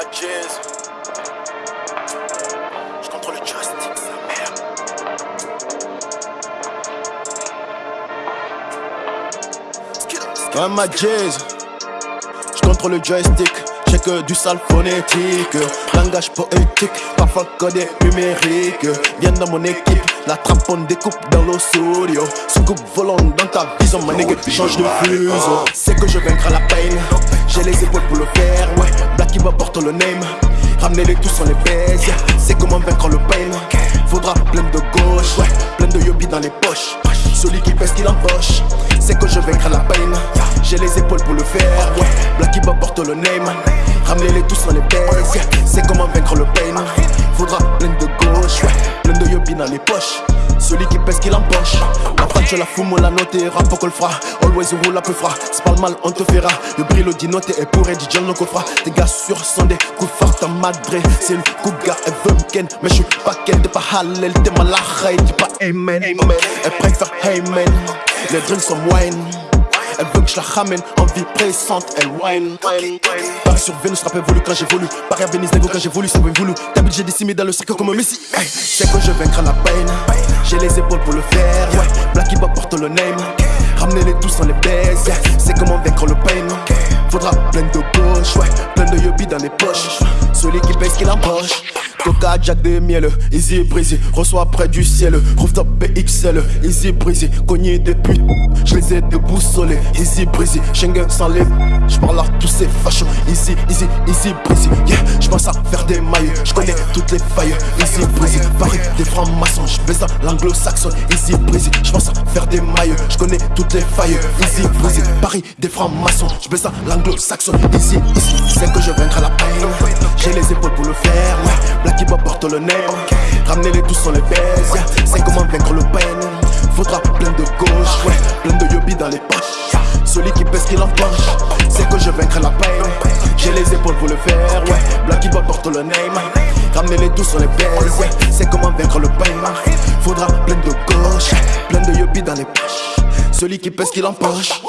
ma jazz. Je contrôle le joystick, sa mère. Ouais, ma jazz. Je contrôle le joystick. J'ai que du sale phonétique, langage poétique, parfois codé numérique. Viens dans mon équipe, la trappe on découpe dans l'eau studio. Soucoupe volant dans ta vision, ma nigga, change de fuseau. C'est que je vaincrai la peine, j'ai les épaules pour le faire, ouais. Qui le name, ramenez-les tous sur les baises. C'est comment vaincre le pain, faudra plein de gauche, ouais. Plein de yobi dans les poches, celui qui pèse qu'il empoche. C'est que je vaincrai la peine, j'ai les épaules pour le faire, ouais. Black qui porte le name. Ramenez-les tous dans les baises, c'est comment vaincre le pain. Faudra plein de gauche, ouais, plein de yobi dans les poches. Celui qui pèse qu'il empoche. La frappe, je la fume, la note rap qu'on le fera. Always roule un peu froid, c'est pas le mal, on te fera. Le brillo dit note et pour Eddie John, le coffre. Tes gars sur sont des coups forts, ta madre. C'est une couga, elle veut me mais je suis pas ken. T'es pas halal, t'es malacha, t'es pas amen. Elle préfère man, les drinks sont wine. Elle veut que je la ramène en vie pressante, elle whine. Paris sur Vénus, rap évolue quand j'évolue. Paris à Venise, négo quand j'évolue, c'est bien voulu. T'as j'ai décimé dans le cercle comme un Messi. Hey, c'est que je vaincrai la peine. J'ai les épaules pour le faire. Blacky Bob porte le name. Ramenez-les tous dans les baises, yeah. C'est comment vaincre le pain. Faudra plein de gauche, ouais. Plein de yobi dans les poches. Celui qui pèse qu'il empoche. Coca, Jack des miel, easy brisé, reçois près du ciel, rooftop BXL, easy brisé, cogné des putes, je les ai déboussolés, easy brisé, Schengen sans les, je parle à tous ces fachos, easy, easy, easy brisé, yeah, pense à faire des mailles, je connais toutes les failles, easy brisé, Paris, des francs-maçons, je baisse dans l'anglo-saxon, easy brisé, je pense à faire des mailles, je connais toutes les failles, easy brisé, Paris, des francs-maçons, je baisse dans l'anglo-saxon, easy, easy, c'est que je vaincrai la peine, j'ai les épaules pour le faire, ouais, qui porte le nez Ramenez-les tous sur les baises yeah. C'est comment vaincre le pain Faudra plein de gauche, ouais. Plein de yobi dans les poches Celui qui pèse qu'il empoche C'est que je vaincrai la peine Les épaules pour le faire, ouais. Blacky Bob porte le name. Ramenez-les tous sur les baises yeah. C'est comment vaincre le pain Faudra plein de gauche Plein de yobi dans les poches. Celui qui pèse qu'il empoche